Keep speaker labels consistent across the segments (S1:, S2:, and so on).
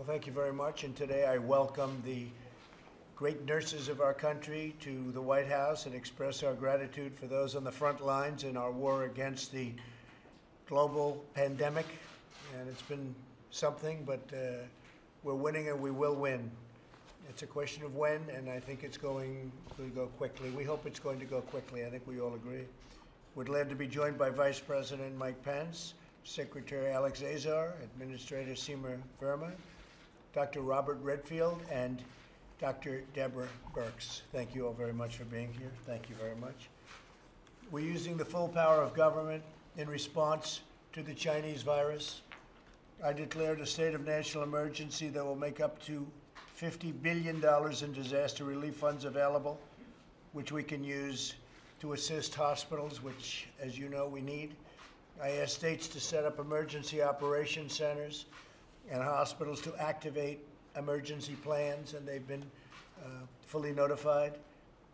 S1: Well, thank you very much. And today I welcome the great nurses of our country to the White House and express our gratitude for those on the front lines in our war against the global pandemic. And it's been something, but uh, we're winning and we will win. It's a question of when, and I think it's going to go quickly. We hope it's going to go quickly. I think we all agree. We're glad to be joined by Vice President Mike Pence, Secretary Alex Azar, Administrator Seema Verma, Dr. Robert Redfield, and Dr. Deborah Birx. Thank you all very much for being here. Thank you very much. We're using the full power of government in response to the Chinese virus. I declared a state of national emergency that will make up to $50 billion in disaster relief funds available, which we can use to assist hospitals, which, as you know, we need. I asked states to set up emergency operation centers and hospitals to activate emergency plans, and they've been uh, fully notified.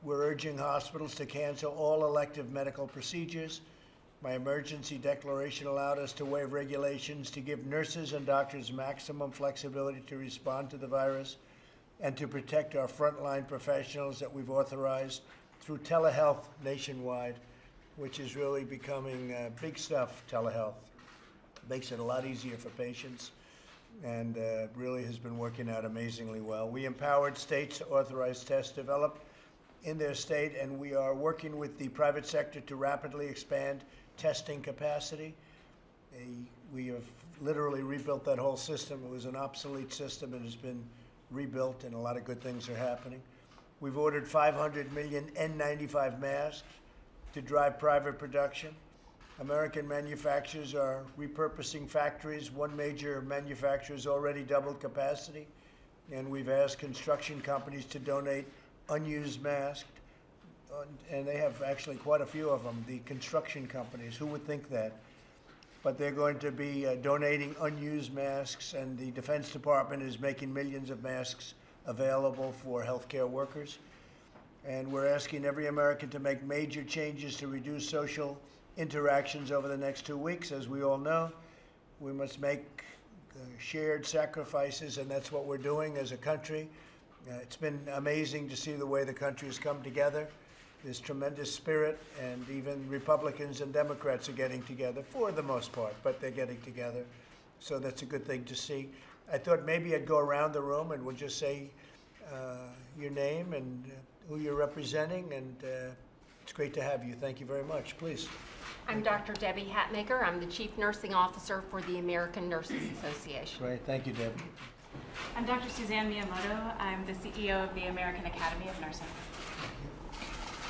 S1: We're urging hospitals to cancel all elective medical procedures. My emergency declaration allowed us to waive regulations to give nurses and doctors maximum flexibility to respond to the virus and to protect our frontline professionals that we've authorized through telehealth nationwide, which is really becoming uh, big stuff, telehealth. Makes it a lot easier for patients and uh, really has been working out amazingly well. We empowered states to authorize tests developed in their state, and we are working with the private sector to rapidly expand testing capacity. We have literally rebuilt that whole system. It was an obsolete system. It has been rebuilt, and a lot of good things are happening. We've ordered 500 million N95 masks to drive private production. American manufacturers are repurposing factories. One major manufacturer has already doubled capacity, and we've asked construction companies to donate unused masks, and they have actually quite a few of them, the construction companies. Who would think that? But they're going to be uh, donating unused masks, and the Defense Department is making millions of masks available for healthcare workers. And we're asking every American to make major changes to reduce social interactions over the next two weeks. As we all know, we must make shared sacrifices, and that's what we're doing as a country. Uh, it's been amazing to see the way the country has come together. There's tremendous spirit, and even Republicans and Democrats are getting together for the most part, but they're getting together. So that's a good thing to see. I thought maybe I'd go around the room and we'll just say uh, your name and who you're representing, and uh, it's great to have you. Thank you very much. Please.
S2: I'm Dr. Debbie Hatmaker. I'm the Chief Nursing Officer for the American Nurses Association.
S1: Great. Thank you, Debbie.
S3: I'm Dr. Suzanne Miyamoto. I'm the CEO of the American Academy of Nursing.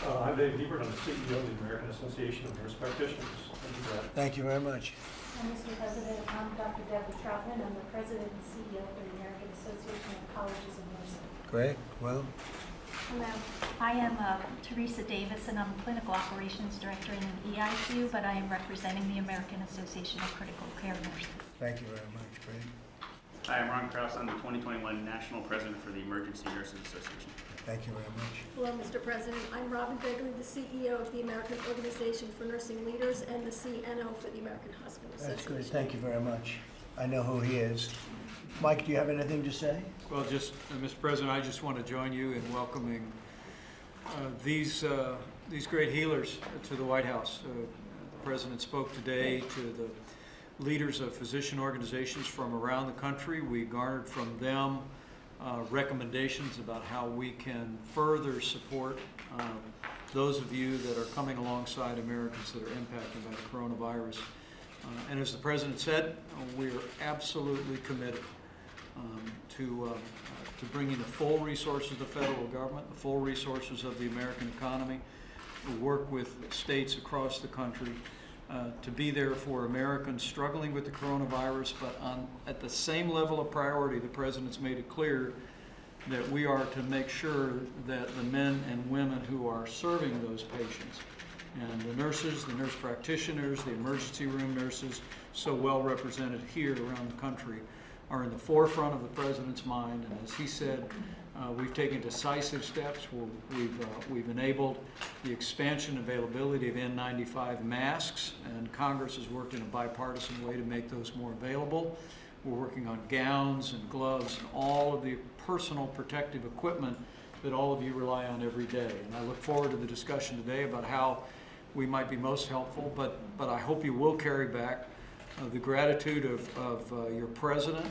S4: Uh, I'm Dave Hebert. I'm the CEO of the American Association of Nurse Practitioners. Thank you for that.
S1: Thank you very much.
S5: And Mr. President, I'm Dr. Deborah Trautman. I'm the President and CEO of the American Association of Colleges of Nursing.
S1: Great. Well,
S6: Hello, I am uh, Teresa Davis, and I'm Clinical Operations Director in the EICU, but I am representing the American Association of Critical Care Nurses.
S1: thank you very much. Great.
S7: Hi, I'm Ron Kraus. I'm the 2021 National President for the Emergency Nurses Association.
S1: Thank you very much.
S5: Hello, Mr. President. I'm Robin Gregory, the CEO of the American Organization for Nursing Leaders and the CNO for the American Hospital
S1: That's
S5: Association.
S1: great. Thank you very much. I know who he is. Mike, do you have anything to say?
S8: Well, just, uh, Mr. President, I just want to join you in welcoming uh, these, uh, these great healers to the White House. Uh, The President spoke today to the leaders of physician organizations from around the country. We garnered from them uh, recommendations about how we can further support um, those of you that are coming alongside Americans that are impacted by the coronavirus. Uh, And as the President said, uh, we are absolutely committed um, to, uh, uh, to bringing the full resources of the federal government, the full resources of the American economy, to work with states across the country uh, to be there for Americans struggling with the coronavirus, but on, at the same level of priority, the President's made it clear that we are to make sure that the men and women who are serving those patients and the nurses, the nurse practitioners, the emergency room nurses, so well represented here around the country, are in the forefront of the president's mind. And as he said, uh, we've taken decisive steps. We're, we've, uh, we've enabled the expansion availability of N95 masks, and Congress has worked in a bipartisan way to make those more available. We're working on gowns and gloves and all of the personal protective equipment that all of you rely on every day. And I look forward to the discussion today about how we might be most helpful, but, but I hope you will carry back uh, the gratitude of, of uh, your president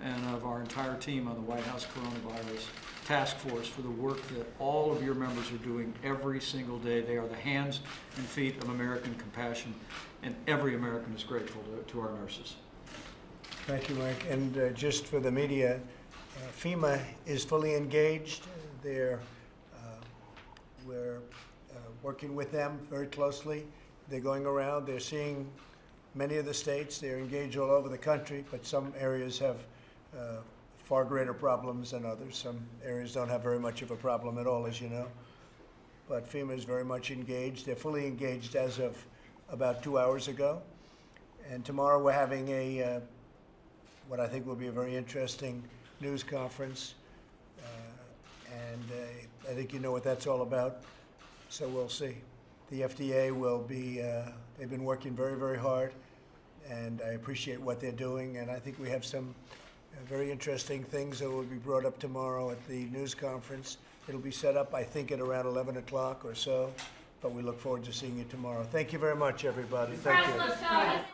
S8: and of our entire team on the White House Coronavirus Task Force for the work that all of your members are doing every single day. They are the hands and feet of American compassion, and every American is grateful to, to our nurses.
S1: Thank you, Mike. And uh, just for the media, uh, FEMA is fully engaged. They're, uh, we're working with them very closely. They're going around, they're seeing many of the states. They're engaged all over the country, but some areas have uh, far greater problems than others. Some areas don't have very much of a problem at all, as you know. But FEMA is very much engaged. They're fully engaged as of about two hours ago. And tomorrow we're having a, uh, what I think will be a very interesting news conference. Uh, And uh, I think you know what that's all about, so we'll see. The FDA will be, uh, they've been working very, very hard, and I appreciate what they're doing, and I think we have some uh, very interesting things that will be brought up tomorrow at the news conference. It'll be set up, I think, at around 11 o'clock or so, but we look forward to seeing you tomorrow. Thank you very much, everybody. Thank you.